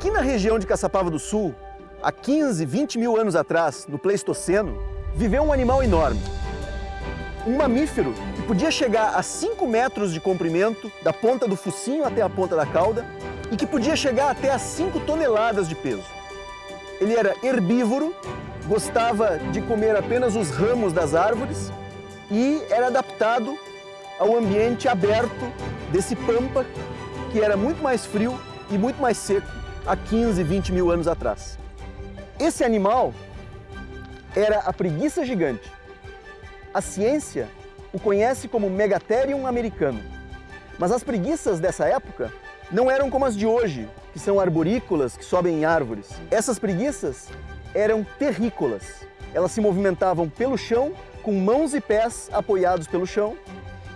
Aqui na região de Caçapava do Sul, há 15, 20 mil anos atrás, no Pleistoceno, viveu um animal enorme. Um mamífero que podia chegar a 5 metros de comprimento, da ponta do focinho até a ponta da cauda, e que podia chegar até a 5 toneladas de peso. Ele era herbívoro, gostava de comer apenas os ramos das árvores e era adaptado ao ambiente aberto desse pampa, que era muito mais frio e muito mais seco há 15, 20 mil anos atrás. Esse animal era a preguiça gigante. A ciência o conhece como Megatherium americano. Mas as preguiças dessa época não eram como as de hoje, que são arborícolas, que sobem em árvores. Essas preguiças eram terrícolas. Elas se movimentavam pelo chão, com mãos e pés apoiados pelo chão,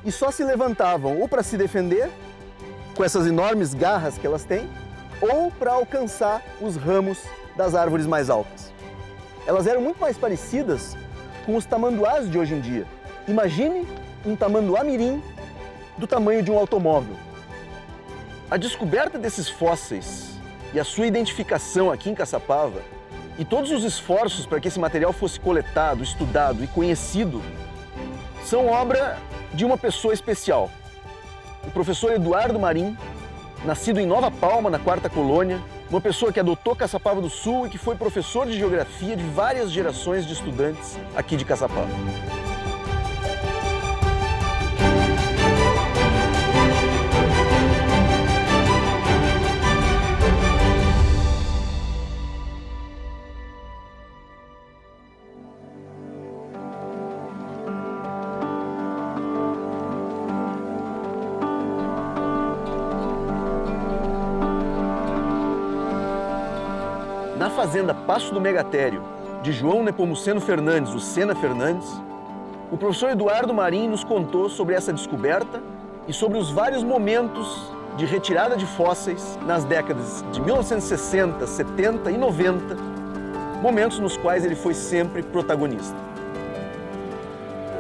e só se levantavam ou para se defender, com essas enormes garras que elas têm, ou para alcançar os ramos das árvores mais altas. Elas eram muito mais parecidas com os tamanduás de hoje em dia. Imagine um tamanduá mirim do tamanho de um automóvel. A descoberta desses fósseis e a sua identificação aqui em Caçapava e todos os esforços para que esse material fosse coletado, estudado e conhecido são obra de uma pessoa especial. O professor Eduardo Marim, nascido em Nova Palma, na quarta colônia, uma pessoa que adotou Caçapava do Sul e que foi professor de geografia de várias gerações de estudantes aqui de Caçapava. Fazenda Passo do Megatério, de João Nepomuceno Fernandes, o Sena Fernandes, o professor Eduardo Marim nos contou sobre essa descoberta e sobre os vários momentos de retirada de fósseis nas décadas de 1960, 70 e 90, momentos nos quais ele foi sempre protagonista.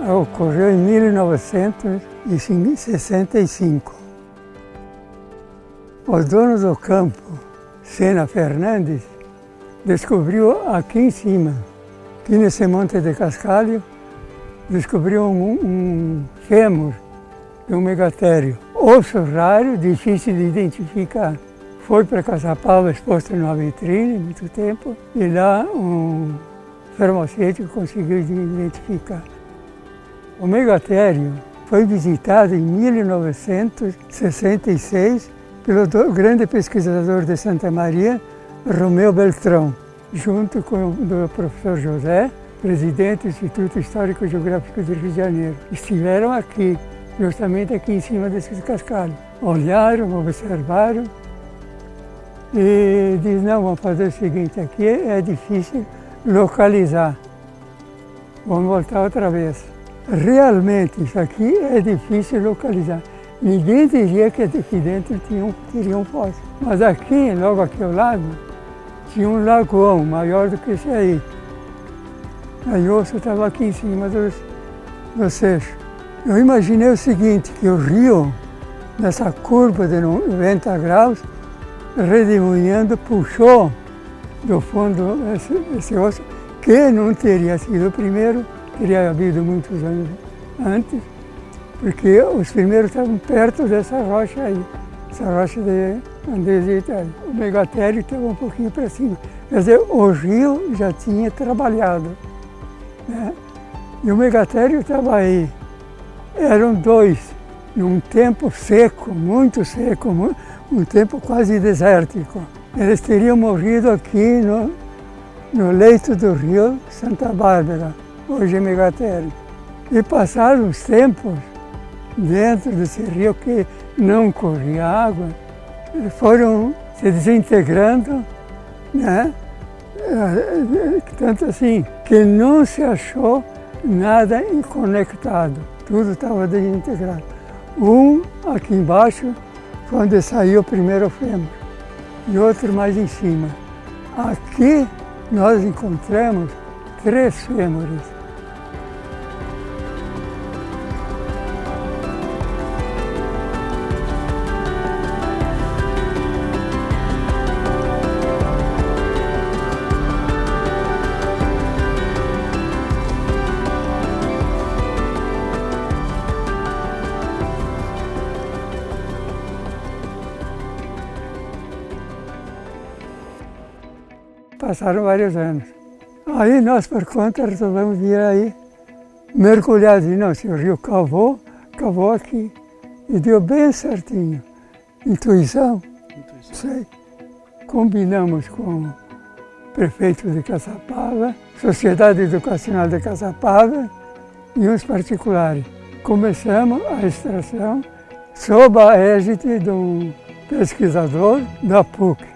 Ocorreu em 1965. O dono do campo, Sena Fernandes, descobriu aqui em cima, aqui nesse monte de cascalho, descobriu um, um fêmur de um megatério. Osso raro, difícil de identificar. Foi para Caçapava exposto numa vitrine muito tempo e lá um farmacêutico conseguiu identificar. O megatério foi visitado em 1966 pelo grande pesquisador de Santa Maria, Romeu Beltrão, junto com o professor José, presidente do Instituto Histórico Geográfico do Rio de Janeiro. Estiveram aqui, justamente aqui em cima desses cascalhos. Olharam, observaram e diz, não, vamos fazer o seguinte, aqui é difícil localizar. Vamos voltar outra vez. Realmente, isso aqui é difícil localizar. Ninguém diria que aqui dentro tinha, teria um fóssil. Mas aqui, logo aqui ao lado, tinha um lagoão maior do que esse aí. Aí o osso estava aqui em cima dos, do seixo. Eu imaginei o seguinte, que o rio, nessa curva de 90 graus, redemoinhando, puxou do fundo esse, esse osso, que não teria sido o primeiro, teria havido muitos anos antes, porque os primeiros estavam perto dessa rocha aí, essa rocha de andesita. O megatério estava um pouquinho para cima. Quer dizer, o rio já tinha trabalhado. Né? E o megatério estava aí. Eram dois, num tempo seco, muito seco, um tempo quase desértico. Eles teriam morrido aqui no, no leito do rio Santa Bárbara, hoje é megatério. E passaram os tempos dentro desse rio que não corria água, foram se desintegrando, né? Tanto assim, que não se achou nada conectado, tudo estava desintegrado. Um aqui embaixo, quando saiu o primeiro fêmur, e outro mais em cima. Aqui nós encontramos três fêmures. Passaram vários anos. Aí nós, por conta, resolvemos vir aí mergulhar. E não, se o rio cavou, cavou aqui. E deu bem certinho. Intuição? Intuição. Sei. Combinamos com o prefeito de Caçapava, Sociedade Educacional de Caçapava e uns particulares. Começamos a extração sob a égide de um pesquisador da PUC.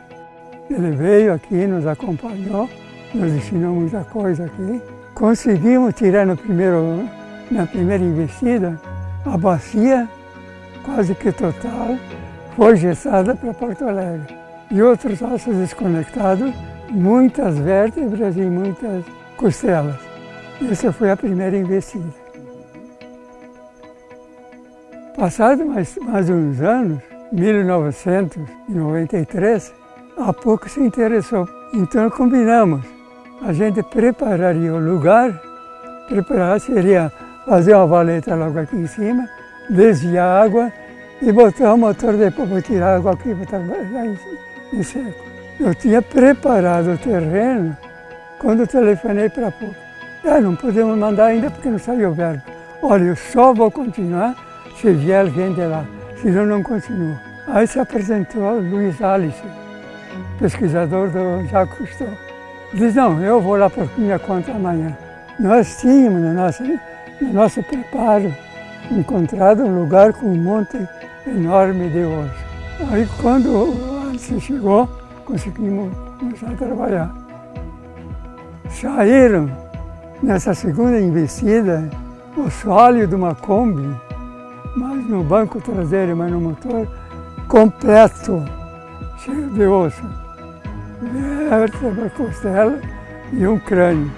Ele veio aqui, nos acompanhou, nos ensinou muita coisa aqui. Conseguimos tirar no primeiro, na primeira investida a bacia, quase que total, foi gessada para Porto Alegre. E outros ossos desconectados, muitas vértebras e muitas costelas. Essa foi a primeira investida. Passado mais, mais uns anos, 1993, a pouco se interessou. Então combinamos, a gente prepararia o lugar, preparar seria fazer uma valeta logo aqui em cima, desviar a água e botar o motor depois para tirar a água aqui, botar em, em seco. Eu tinha preparado o terreno quando telefonei para a PUC. Ah, não podemos mandar ainda porque não saiu o verbo. Olha, eu só vou continuar se vier alguém de lá, senão não continuo. Aí se apresentou Luiz Alice, pesquisador do Jacques Cousteau. Diz, não, eu vou lá por minha conta amanhã. Nós tínhamos no nosso, no nosso preparo encontrado um lugar com um monte enorme de osso. Aí quando Alice chegou, conseguimos começar a trabalhar. Saíram nessa segunda investida o sólido de uma Kombi, mas no banco traseiro, mas no motor, completo, cheio de osso. Vértebra, costela e um crânio.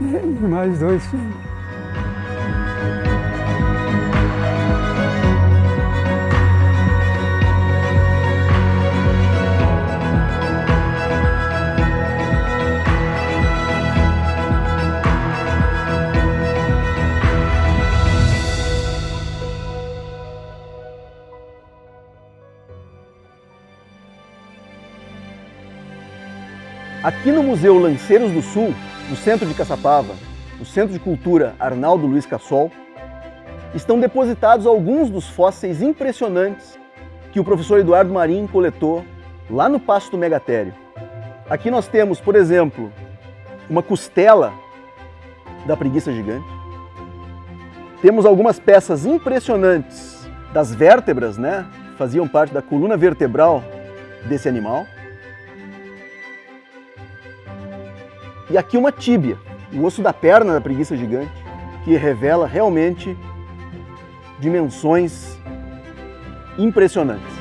E mais dois filhos. Aqui no Museu Lanceiros do Sul, no centro de Caçapava, no Centro de Cultura Arnaldo Luiz Cassol, estão depositados alguns dos fósseis impressionantes que o professor Eduardo Marim coletou lá no Passo do Megatério. Aqui nós temos, por exemplo, uma costela da preguiça gigante. Temos algumas peças impressionantes das vértebras, né? Faziam parte da coluna vertebral desse animal. E aqui uma tíbia, o osso da perna da preguiça gigante, que revela realmente dimensões impressionantes.